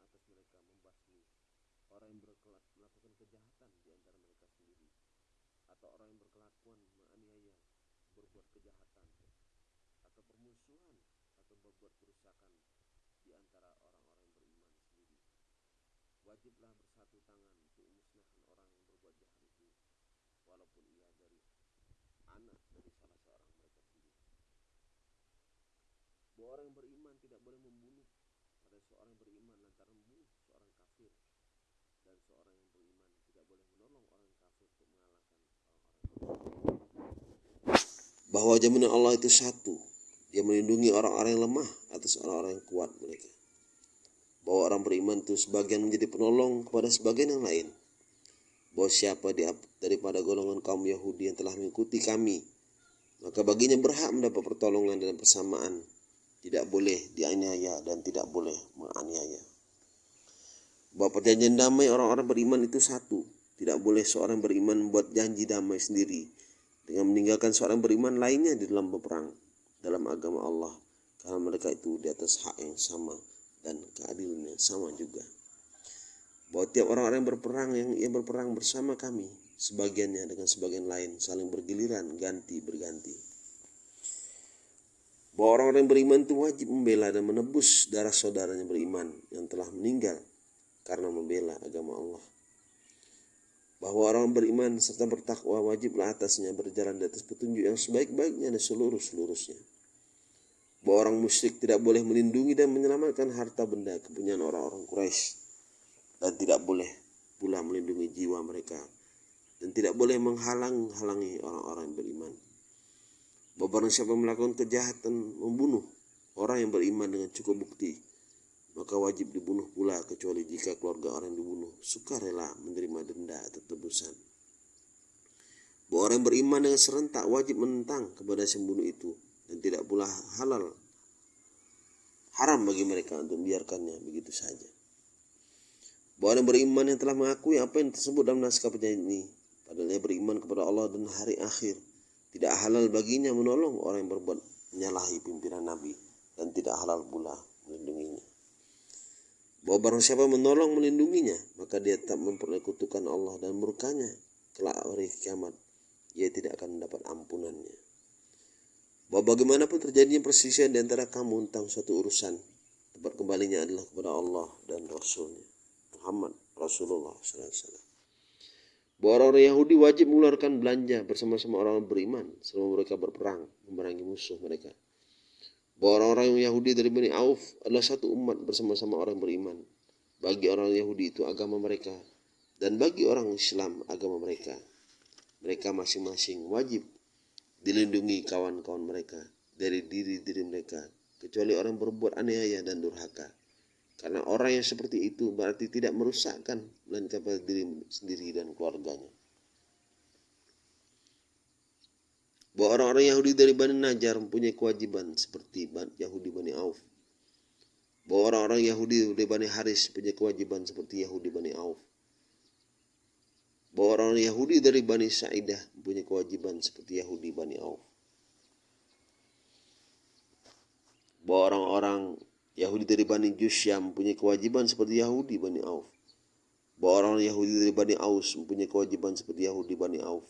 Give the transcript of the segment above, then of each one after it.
atas mereka membasmi. Orang yang melakukan kejahatan di antara mereka sendiri. Atau orang yang berkelakuan menganiaya berbuat kejahatan. Atau permusuhan atau berbuat kerusakan di antara orang-orang beriman sendiri. Wajiblah bersatu tangan untuk memusnahkan orang yang berbuat jahat itu walaupun ia dari anak dari salah seorang mereka sendiri. Bahwa orang yang beriman tidak boleh membunuh seorang beriman lantaran membunuh seorang kafir dan seorang yang beriman tidak boleh menolong orang kafir untuk mengalahkan orang-orang bahwa jaminan Allah itu satu. Dia melindungi orang-orang yang lemah atas orang-orang yang kuat mereka. Bahwa orang beriman itu sebagian menjadi penolong kepada sebagian yang lain. Bahwa siapa di, daripada golongan kaum Yahudi yang telah mengikuti kami maka baginya berhak mendapat pertolongan dan persamaan tidak boleh dianiaya dan tidak boleh menganiaya. Bahwa perjanjian damai orang-orang beriman itu satu. Tidak boleh seorang beriman membuat janji damai sendiri. Dengan meninggalkan seorang beriman lainnya di dalam berperang dalam agama Allah. Karena mereka itu di atas hak yang sama dan keadilan yang sama juga. Bahwa tiap orang-orang yang berperang yang yang berperang bersama kami sebagiannya dengan sebagian lain saling bergiliran ganti berganti bahwa orang-orang yang beriman itu wajib membela dan menebus darah saudaranya beriman yang telah meninggal karena membela agama Allah bahwa orang beriman serta bertakwa wajiblah atasnya berjalan di atas petunjuk yang sebaik-baiknya dan seluruh-seluruhnya bahwa orang musyrik tidak boleh melindungi dan menyelamatkan harta benda kepunyaan orang-orang Quraisy dan tidak boleh pula melindungi jiwa mereka dan tidak boleh menghalang-halangi orang-orang beriman. Bahwa barang siapa melakukan kejahatan membunuh orang yang beriman dengan cukup bukti, maka wajib dibunuh pula kecuali jika keluarga orang yang dibunuh sukarela menerima denda atau tebusan. Bahwa orang yang beriman dengan serentak wajib menentang kepada si pembunuh itu dan tidak pula halal haram bagi mereka untuk membiarkannya begitu saja bahwa orang beriman yang telah mengakui apa yang tersebut dalam naskah perjanjian ini padahal beriman kepada Allah dan hari akhir tidak halal baginya menolong orang yang berbuat menyalahi pimpinan Nabi dan tidak halal pula melindunginya. Bahwa barang siapa menolong melindunginya maka dia tak memperlekutukan Allah dan murkanya kelak hari kiamat. Ia tidak akan mendapat ampunannya. Bahwa bagaimanapun terjadinya persisian di antara kamu tentang suatu urusan tempat kembalinya adalah kepada Allah dan Rasulnya Muhammad Rasulullah SAW. Bahwa orang-orang Yahudi wajib mengeluarkan belanja bersama-sama orang beriman selama mereka berperang memerangi musuh mereka. Bahwa orang-orang Yahudi dari Bani Auf adalah satu umat bersama-sama orang beriman. Bagi orang Yahudi itu agama mereka dan bagi orang Islam agama mereka. Mereka masing-masing wajib dilindungi kawan-kawan mereka dari diri-diri mereka kecuali orang berbuat aniaya dan durhaka. Karena orang yang seperti itu berarti tidak merusakkan pada diri sendiri dan keluarganya. Bahwa orang-orang Yahudi dari Bani Najjar mempunyai kewajiban seperti Yahudi Bani Auf. Bahwa orang-orang Yahudi dari Bani Haris mempunyai kewajiban seperti Yahudi Bani Auf. Bahwa orang Yahudi dari Bani Sa'idah mempunyai kewajiban seperti Yahudi Bani Auf. Bahwa orang-orang Yahudi dari Bani Jusyam mempunyai kewajiban seperti Yahudi Bani Auf. Bahwa orang Yahudi dari Bani Aus mempunyai kewajiban seperti Yahudi Bani Auf.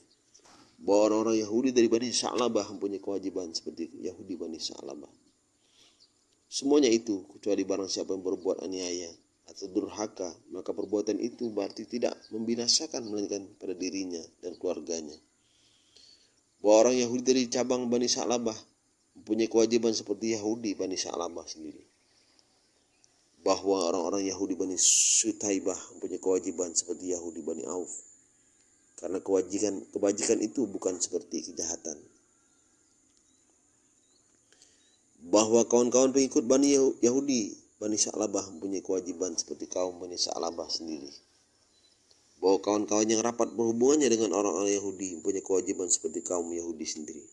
Bahwa orang-orang Yahudi dari Bani Sa'labah mempunyai kewajiban seperti Yahudi Bani Sa'labah. Semuanya itu kecuali barang siapa yang berbuat aniaya atau durhaka, maka perbuatan itu berarti tidak membinasakan melainkan pada dirinya dan keluarganya. Bahwa orang Yahudi dari cabang Bani Sa'labah mempunyai kewajiban seperti Yahudi Bani Sa'labah sendiri bahwa orang-orang Yahudi Bani Sutaibah mempunyai kewajiban seperti Yahudi Bani Auf. Karena kewajiban kebajikan itu bukan seperti kejahatan. Bahwa kawan-kawan pengikut Bani Yahudi Bani Sa'labah mempunyai kewajiban seperti kaum Bani Sa'labah sendiri. Bahwa kawan-kawan yang rapat berhubungannya dengan orang-orang Yahudi mempunyai kewajiban seperti kaum Yahudi sendiri.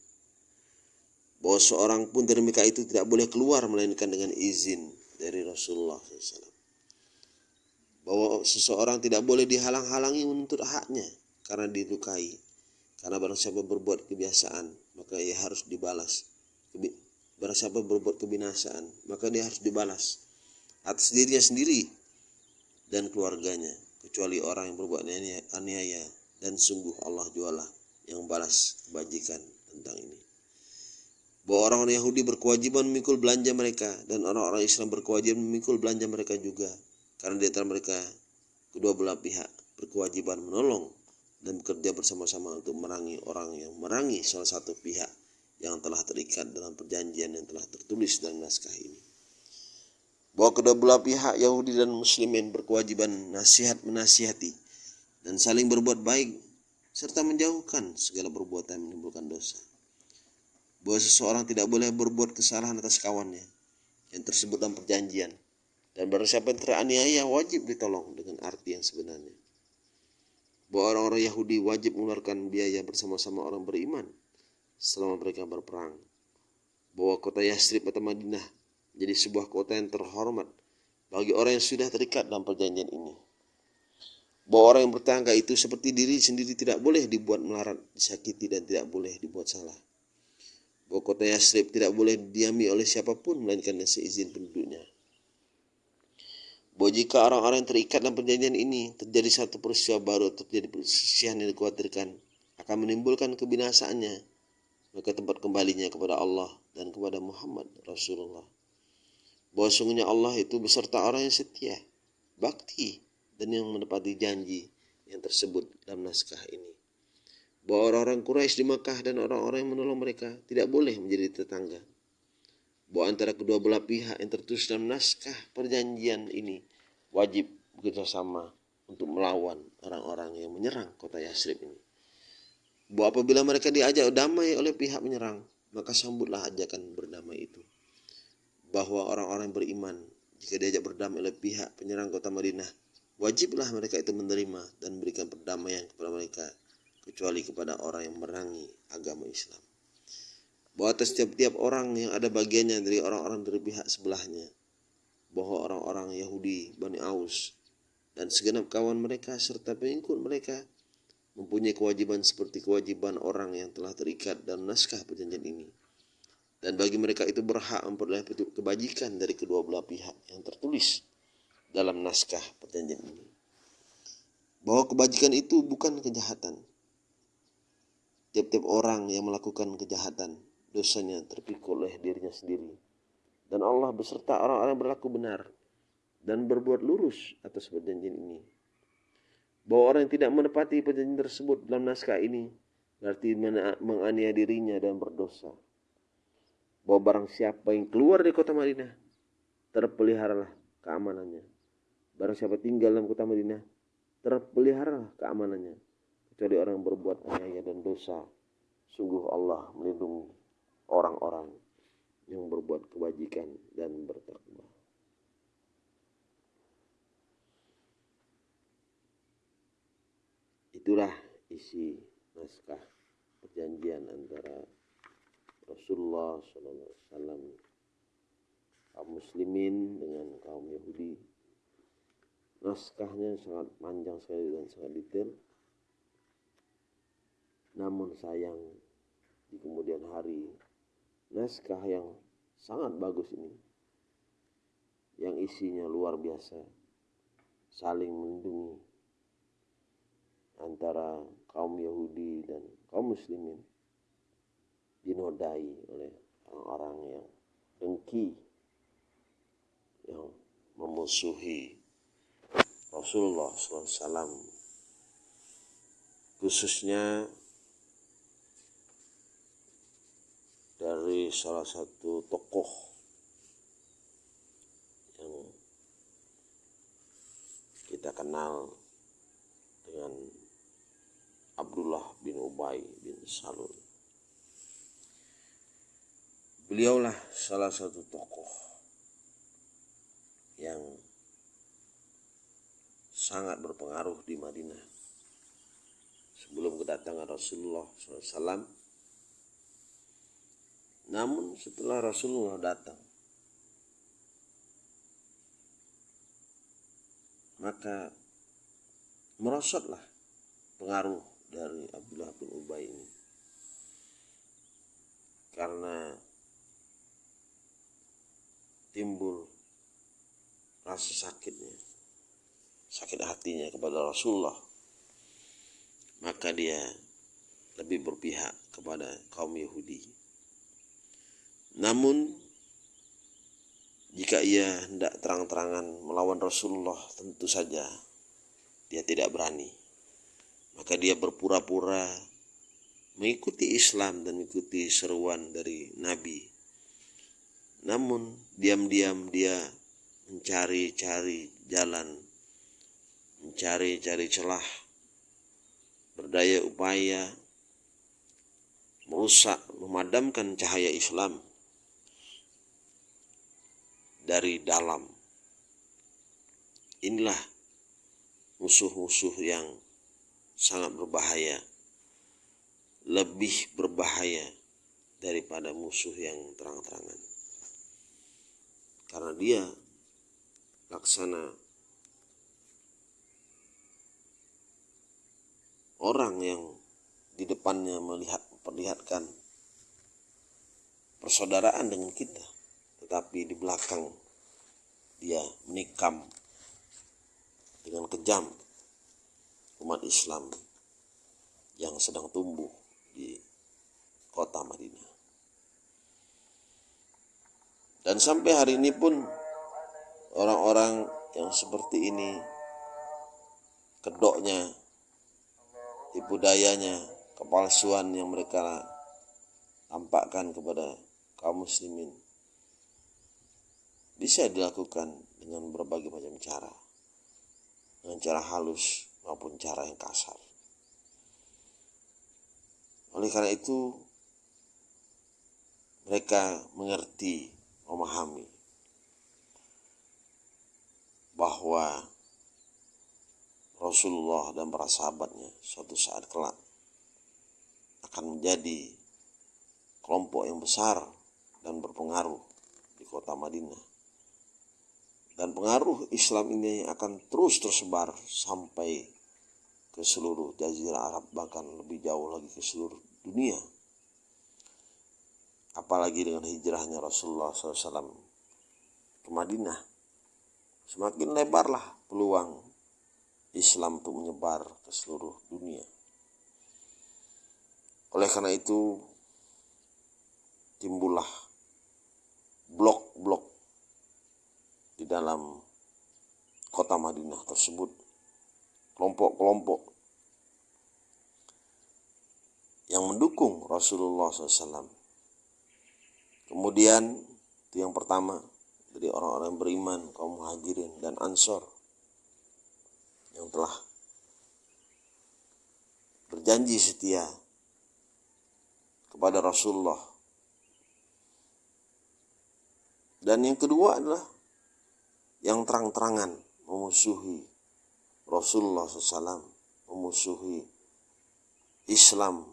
Bahwa seorang pun dari mereka itu tidak boleh keluar melainkan dengan izin dari Rasulullah SAW. Bahwa seseorang tidak boleh dihalang-halangi menuntut haknya karena dilukai. Karena barang siapa berbuat kebiasaan, maka ia harus dibalas. Barang siapa berbuat kebinasaan, maka dia harus dibalas. Atas dirinya sendiri dan keluarganya kecuali orang yang berbuat aniaya dan sungguh Allah jualah yang balas kebajikan tentang ini bahwa orang-orang Yahudi berkewajiban memikul belanja mereka dan orang-orang Islam berkewajiban memikul belanja mereka juga karena di antara mereka kedua belah pihak berkewajiban menolong dan bekerja bersama-sama untuk merangi orang yang merangi salah satu pihak yang telah terikat dalam perjanjian yang telah tertulis dalam naskah ini. Bahwa kedua belah pihak Yahudi dan Muslimin berkewajiban nasihat menasihati dan saling berbuat baik serta menjauhkan segala perbuatan yang menimbulkan dosa. Bahwa seseorang tidak boleh berbuat kesalahan atas kawannya yang tersebut dalam perjanjian dan barang siapa yang teraniaya wajib ditolong dengan arti yang sebenarnya. Bahwa orang-orang Yahudi wajib mengeluarkan biaya bersama-sama orang beriman selama mereka berperang. Bahwa kota Yasrib atau Madinah menjadi sebuah kota yang terhormat bagi orang yang sudah terikat dalam perjanjian ini. Bahwa orang yang bertangga itu seperti diri sendiri tidak boleh dibuat melarat, disakiti dan tidak boleh dibuat salah. Kota Yasrib tidak boleh diami oleh siapa pun melainkan seizin penduduknya. Bahwa jika orang-orang yang terikat dalam perjanjian ini terjadi satu peristiwa baru terjadi perselisihan yang dikhawatirkan akan menimbulkan kebinasaannya maka tempat kembalinya kepada Allah dan kepada Muhammad Rasulullah. Bahwa sungguhnya Allah itu beserta orang yang setia, bakti, dan yang menepati janji yang tersebut dalam naskah ini. Bahwa orang-orang Quraisy di Makkah dan orang-orang yang menolong mereka tidak boleh menjadi tetangga. Bahwa antara kedua belah pihak yang tertulis dalam naskah perjanjian ini wajib bekerjasama untuk melawan orang-orang yang menyerang kota Yasrib ini bahwa apabila mereka diajak damai oleh pihak menyerang, maka sambutlah ajakan berdamai itu. Bahwa orang-orang beriman, jika diajak berdamai oleh pihak penyerang kota Madinah, wajiblah mereka itu menerima dan memberikan perdamaian kepada mereka, kecuali kepada orang yang merangi agama Islam. Bahwa atas setiap-tiap orang yang ada bagiannya dari orang-orang dari pihak sebelahnya, bahwa orang-orang Yahudi, Bani Aus, dan segenap kawan mereka serta pengikut mereka mempunyai kewajiban seperti kewajiban orang yang telah terikat dalam naskah perjanjian ini. Dan bagi mereka itu berhak memperoleh kebajikan dari kedua belah pihak yang tertulis dalam naskah perjanjian ini. Bahwa kebajikan itu bukan kejahatan. Tiap-tiap orang yang melakukan kejahatan, dosanya terpikul oleh dirinya sendiri. Dan Allah beserta orang-orang berlaku benar dan berbuat lurus atas perjanjian ini bahwa orang yang tidak menepati perjanjian tersebut dalam naskah ini berarti menganiaya dirinya dan berdosa. Bahwa barang siapa yang keluar dari kota Madinah terpeliharalah keamanannya. Barang siapa tinggal dalam kota Madinah terpeliharalah keamanannya. Kecuali orang yang berbuat aniaya dan dosa. Sungguh Allah melindungi orang-orang yang berbuat kebajikan dan bertakwa. Itulah isi naskah perjanjian antara Rasulullah SAW kaum muslimin dengan kaum Yahudi. Naskahnya sangat panjang sekali dan sangat detail. Namun sayang di kemudian hari naskah yang sangat bagus ini yang isinya luar biasa saling melindungi antara kaum Yahudi dan kaum Muslimin dinodai oleh orang-orang yang dengki, yang memusuhi Rasulullah SAW, khususnya dari salah satu tokoh yang kita kenal dengan Abdullah bin Ubay bin Salul. Beliaulah salah satu tokoh yang sangat berpengaruh di Madinah sebelum kedatangan Rasulullah SAW. Namun setelah Rasulullah datang, maka merosotlah pengaruh dari Abdullah bin Ubay ini. Karena timbul rasa sakitnya sakit hatinya kepada Rasulullah. Maka dia lebih berpihak kepada kaum Yahudi namun jika ia hendak terang-terangan melawan Rasulullah tentu saja dia tidak berani maka dia berpura-pura mengikuti Islam dan mengikuti seruan dari Nabi. Namun diam-diam dia mencari-cari jalan, mencari-cari celah, berdaya upaya, merusak, memadamkan cahaya Islam dari dalam. Inilah musuh-musuh yang sangat berbahaya, lebih berbahaya daripada musuh yang terang-terangan. Karena dia laksana orang yang di depannya melihat perlihatkan persaudaraan dengan kita, tetapi di belakang dia menikam dengan kejam umat Islam yang sedang tumbuh di kota Madinah. Dan sampai hari ini pun orang-orang yang seperti ini kedoknya, tipu dayanya, kepalsuan yang mereka tampakkan kepada kaum muslimin bisa dilakukan dengan berbagai macam cara. Dengan cara halus, maupun cara yang kasar. Oleh karena itu, mereka mengerti, memahami bahwa Rasulullah dan para sahabatnya suatu saat kelak akan menjadi kelompok yang besar dan berpengaruh di kota Madinah dan pengaruh Islam ini akan terus tersebar sampai ke seluruh jazirah Arab bahkan lebih jauh lagi ke seluruh dunia. Apalagi dengan hijrahnya Rasulullah SAW ke Madinah. Semakin lebarlah peluang Islam untuk menyebar ke seluruh dunia. Oleh karena itu timbullah blok-blok di dalam kota Madinah tersebut kelompok-kelompok yang mendukung Rasulullah SAW. Kemudian itu yang pertama dari orang-orang beriman kaum muhajirin dan ansor yang telah berjanji setia kepada Rasulullah. Dan yang kedua adalah yang terang-terangan memusuhi Rasulullah SAW, memusuhi Islam.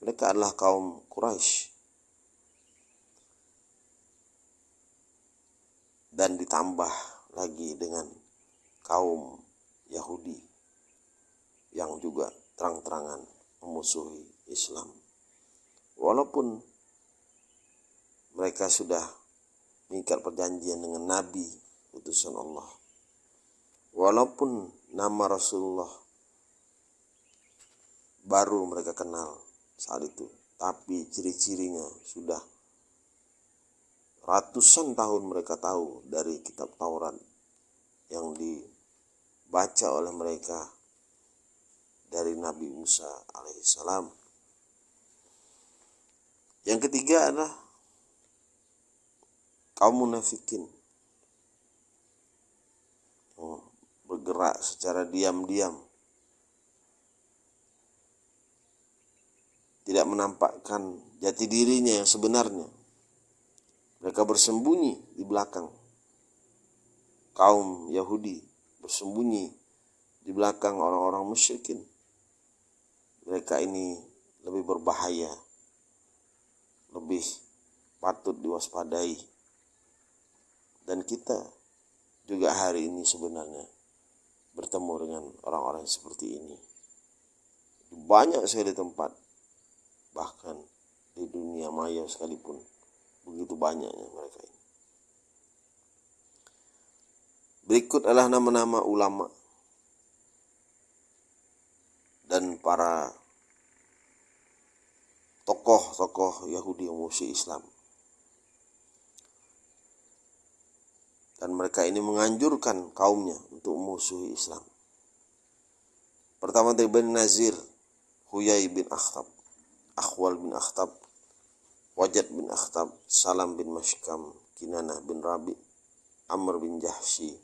Mereka adalah kaum Quraisy. Dan ditambah lagi dengan kaum Yahudi yang juga terang-terangan memusuhi Islam. Walaupun mereka sudah mengikat perjanjian dengan Nabi utusan Allah. Walaupun nama Rasulullah baru mereka kenal saat itu, tapi ciri-cirinya sudah ratusan tahun mereka tahu dari kitab Taurat yang dibaca oleh mereka dari Nabi Musa alaihissalam. Yang ketiga adalah kaum munafikin. Oh, bergerak secara diam-diam. Tidak menampakkan jati dirinya yang sebenarnya. Mereka bersembunyi di belakang. Kaum Yahudi bersembunyi di belakang orang-orang musyrikin. Mereka ini lebih berbahaya. Lebih patut diwaspadai dan kita juga hari ini sebenarnya bertemu dengan orang-orang seperti ini. Banyak sekali tempat, bahkan di dunia maya sekalipun, begitu banyaknya mereka ini. Berikut adalah nama-nama ulama dan para tokoh-tokoh Yahudi yang Islam. Dan mereka ini menganjurkan kaumnya untuk musuhi Islam. Pertama dari Bani Nazir, Huyai bin Akhtab, Akhwal bin Akhtab, Wajad bin Akhtab, Salam bin Mashkam, Kinanah bin Rabi, Amr bin Jahshi,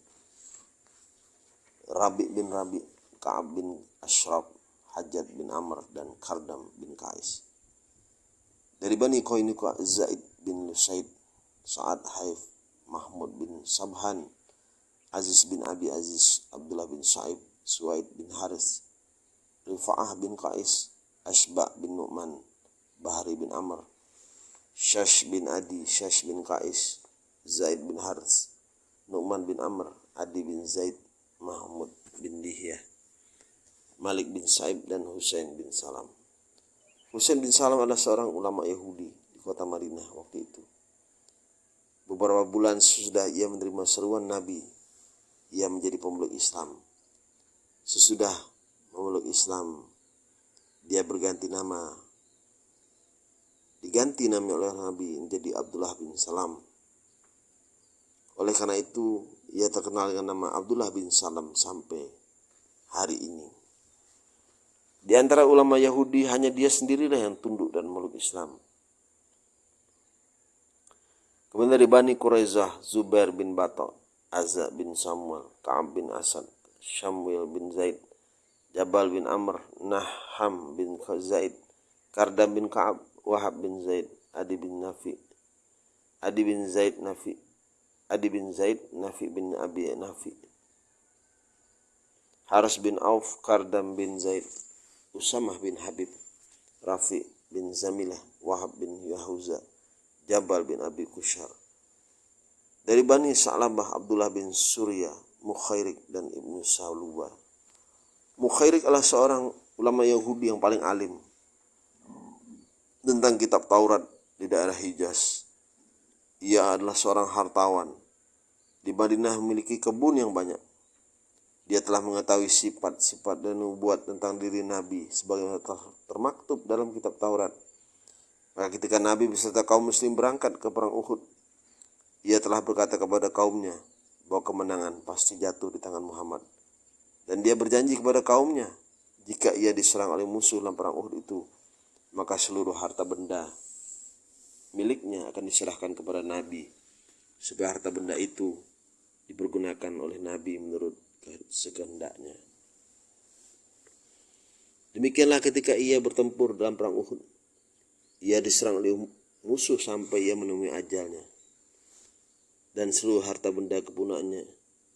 Rabi bin Rabi, Ka'ab bin Ashraf, Hajat bin Amr dan Kardam bin Kais. Dari Bani Koinuka Zaid bin Lusaid, Sa'ad Haif, Mahmud bin Sabhan, Aziz bin Abi Aziz, Abdullah bin Sa'ib, Suwaid bin Haris, Rifa'ah bin Kais, Ashba bin Nu'man, Bahri bin Amr, Shash bin Adi, Shash bin Kais, Zaid bin Haris, Nu'man bin Amr, Adi bin Zaid, Mahmud bin Dihyah. Malik bin Saib dan Husain bin Salam. Husain bin Salam adalah seorang ulama Yahudi di kota Madinah waktu itu. Beberapa bulan sesudah ia menerima seruan Nabi, ia menjadi pemeluk Islam. Sesudah memeluk Islam, dia berganti nama. Diganti nama oleh Nabi menjadi Abdullah bin Salam. Oleh karena itu, ia terkenal dengan nama Abdullah bin Salam sampai hari ini. Di antara ulama Yahudi hanya dia sendirilah yang tunduk dan meluk Islam. Kemudian dari Bani Quraizah, Zubair bin Bato, Azza bin Samuel, Ka'ab bin Asad, Shamwil bin Zaid, Jabal bin Amr, Naham bin Zaid, Kardam bin Ka'ab, Wahab bin Zaid, Adi bin Nafi, Adi bin Zaid Nafi, Adi bin Zaid Nafi bin Abi Nafi, Haras bin Auf, Kardam bin Zaid, Usamah bin Habib, Rafi bin Zamilah, Wahab bin Yahuza, Jabal bin Abi Kushar. Dari Bani Sa'labah Abdullah bin Surya, Mukhairik dan Ibnu Saluba. Mukhairik adalah seorang ulama Yahudi yang paling alim tentang kitab Taurat di daerah Hijaz. Ia adalah seorang hartawan. Di Madinah memiliki kebun yang banyak. Dia telah mengetahui sifat-sifat dan nubuat tentang diri Nabi telah termaktub dalam kitab Taurat. Maka ketika Nabi beserta kaum muslim berangkat ke perang Uhud, ia telah berkata kepada kaumnya bahwa kemenangan pasti jatuh di tangan Muhammad. Dan dia berjanji kepada kaumnya, jika ia diserang oleh musuh dalam perang Uhud itu, maka seluruh harta benda miliknya akan diserahkan kepada Nabi, supaya harta benda itu dipergunakan oleh Nabi menurut sekehendaknya. Demikianlah ketika ia bertempur dalam perang Uhud. Ia diserang oleh musuh sampai ia menemui ajalnya. Dan seluruh harta benda kepunaannya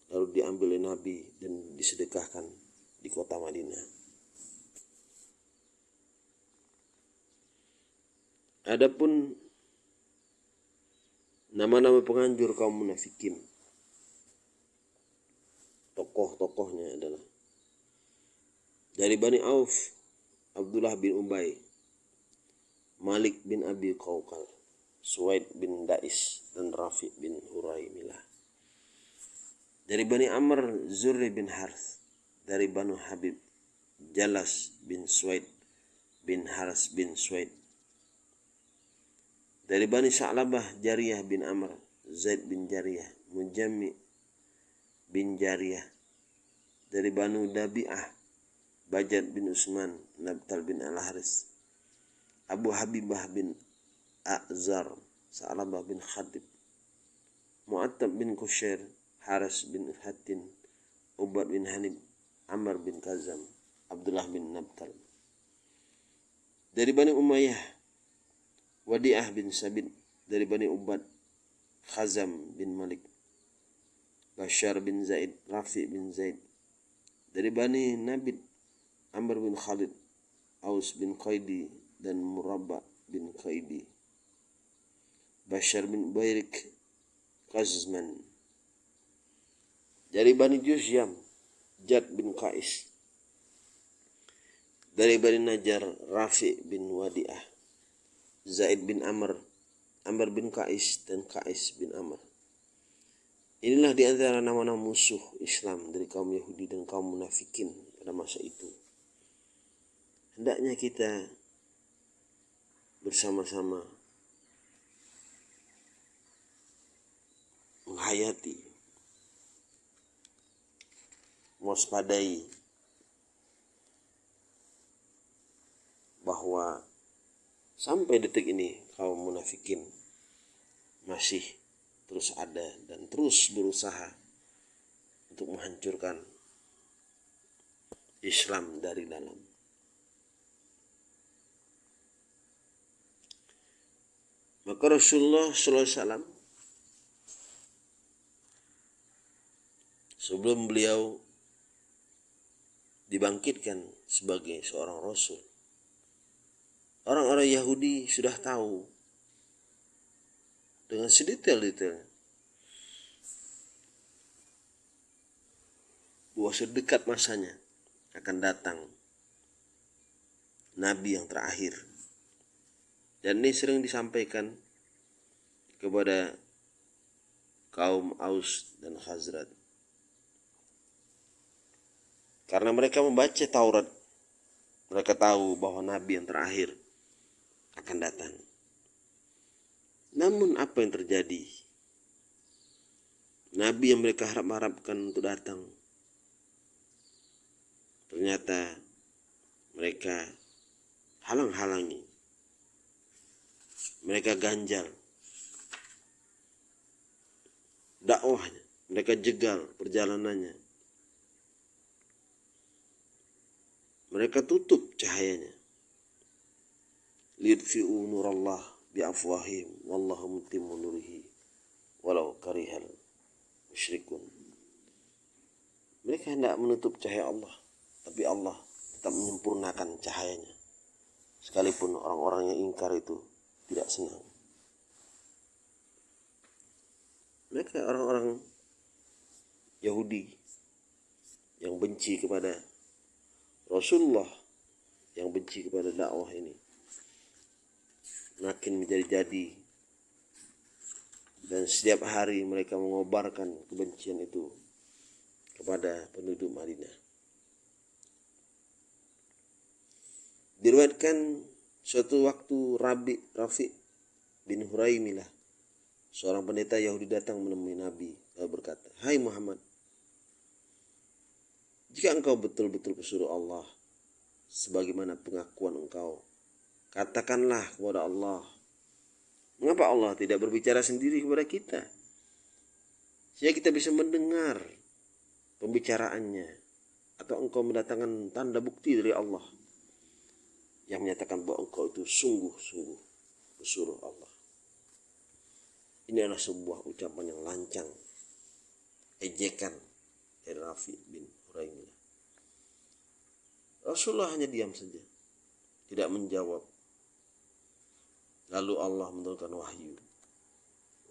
lalu diambil oleh Nabi dan disedekahkan di kota Madinah. Adapun nama-nama penganjur kaum munafikin tokoh-tokohnya adalah dari Bani Auf Abdullah bin Ubay Malik bin Abi Qaukal Suwaid bin Dais dan Rafi bin Huraimilah. Dari Bani Amr Zurri bin Harth. Dari Banu Habib Jalas bin Suwaid bin Haras bin Suwaid. Dari Bani Sa'labah Jariyah bin Amr Zaid bin Jariyah Mujammi bin Jariyah. Dari Banu Dabi'ah Bajat bin Usman Nabtal bin Al-Haris Abu Habibah bin A'zar Sa'labah bin Khadib Mu'attab bin Kushair Haras bin Hatin Ubad bin Hanib Amr bin Kazam Abdullah bin Nabtal dari Bani Umayyah Wadi'ah bin Sabit dari Bani Ubad Khazam bin Malik Bashar bin Zaid, Rafi bin Zaid. Dari Bani Nabid, Amr bin Khalid, Aus bin Qaidi, dan Murabba bin Qaidi. Bashar bin Bairik, Qazman. Dari Bani Jusyam, Jad bin Qais. Dari Bani Najar, Rafi bin Wadi'ah. Ah. Zaid bin Amr, Amr bin Qais, dan Qais bin Amr Inilah di antara nama-nama musuh Islam dari kaum Yahudi dan kaum munafikin pada masa itu. Hendaknya kita bersama-sama menghayati, waspadai bahwa sampai detik ini kaum munafikin masih terus ada dan terus berusaha untuk menghancurkan Islam dari dalam. Maka Rasulullah SAW sebelum beliau dibangkitkan sebagai seorang Rasul, orang-orang Yahudi sudah tahu dengan sedetail-detail bahwa sedekat masanya akan datang nabi yang terakhir dan ini sering disampaikan kepada kaum Aus dan Khazrat karena mereka membaca Taurat mereka tahu bahwa nabi yang terakhir akan datang namun apa yang terjadi? Nabi yang mereka harap-harapkan untuk datang. Ternyata mereka halang-halangi. Mereka ganjal. Dakwahnya, mereka jegal perjalanannya. Mereka tutup cahayanya. Lidfi'u nurallah biafwahim wallahu mutimmu nurihi walau karihal musyrikun mereka hendak menutup cahaya Allah tapi Allah tetap menyempurnakan cahayanya sekalipun orang-orang yang ingkar itu tidak senang mereka orang-orang Yahudi yang benci kepada Rasulullah yang benci kepada dakwah ini makin menjadi-jadi dan setiap hari mereka mengobarkan kebencian itu kepada penduduk Madinah. Diriwayatkan suatu waktu Rabi Rafi bin Huraimilah seorang pendeta Yahudi datang menemui Nabi lalu berkata, "Hai Muhammad, jika engkau betul-betul pesuruh Allah sebagaimana pengakuan engkau Katakanlah kepada Allah. Mengapa Allah tidak berbicara sendiri kepada kita? Sehingga kita bisa mendengar pembicaraannya. Atau engkau mendatangkan tanda bukti dari Allah. Yang menyatakan bahwa engkau itu sungguh-sungguh pesuruh Allah. Ini adalah sebuah ucapan yang lancang. Ejekan dari Rafi bin Huraimah. Rasulullah hanya diam saja. Tidak menjawab Lalu Allah menurunkan wahyu.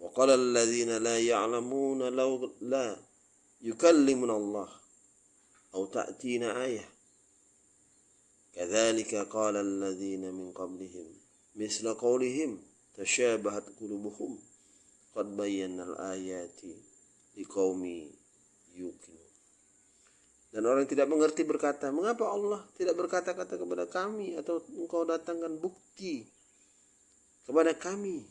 Wa qala alladhina la ya'lamuna law la yukallimuna Allah aw ta'tina. Kadzalika qala alladhina min qablihim misla qawlihim tashabahat qulubuhum qad bayyana al-ayati liqaumi yuqinun. Dan orang yang tidak mengerti berkata, mengapa Allah tidak berkata-kata kepada kami atau engkau datangkan bukti kepada kami.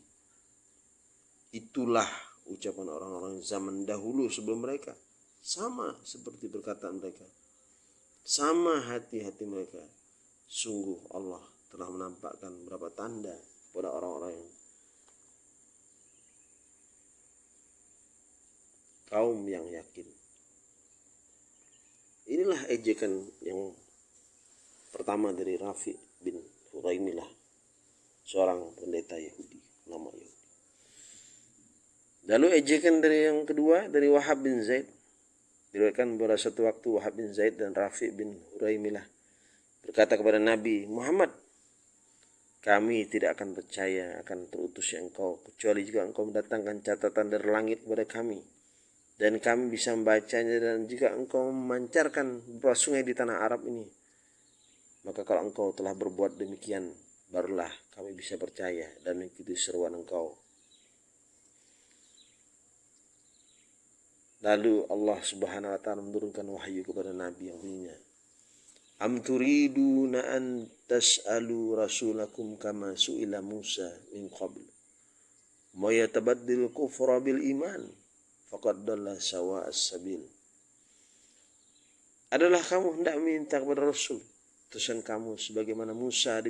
Itulah ucapan orang-orang zaman dahulu sebelum mereka. Sama seperti perkataan mereka. Sama hati-hati mereka. Sungguh Allah telah menampakkan beberapa tanda kepada orang-orang yang kaum yang yakin. Inilah ejekan yang pertama dari Rafi bin Huraimilah seorang pendeta Yahudi, nama Yahudi. Lalu ejekan dari yang kedua dari Wahab bin Zaid. Diriwayatkan pada suatu waktu Wahab bin Zaid dan Rafi bin Huraimilah berkata kepada Nabi Muhammad, kami tidak akan percaya akan terutusnya engkau kecuali jika engkau mendatangkan catatan dari langit kepada kami dan kami bisa membacanya dan jika engkau memancarkan beberapa sungai di tanah Arab ini maka kalau engkau telah berbuat demikian barulah kami bisa percaya dan mengikuti seruan engkau. Lalu Allah Subhanahu wa taala menurunkan wahyu kepada nabi yang punya. Am turiduna an tas'alu rasulakum kama su'ila Musa min qabl. Ma yatabaddil kufra bil iman faqad dalla sawa as-sabil. Adalah kamu hendak minta kepada Rasul Tuhan kamu sebagaimana Musa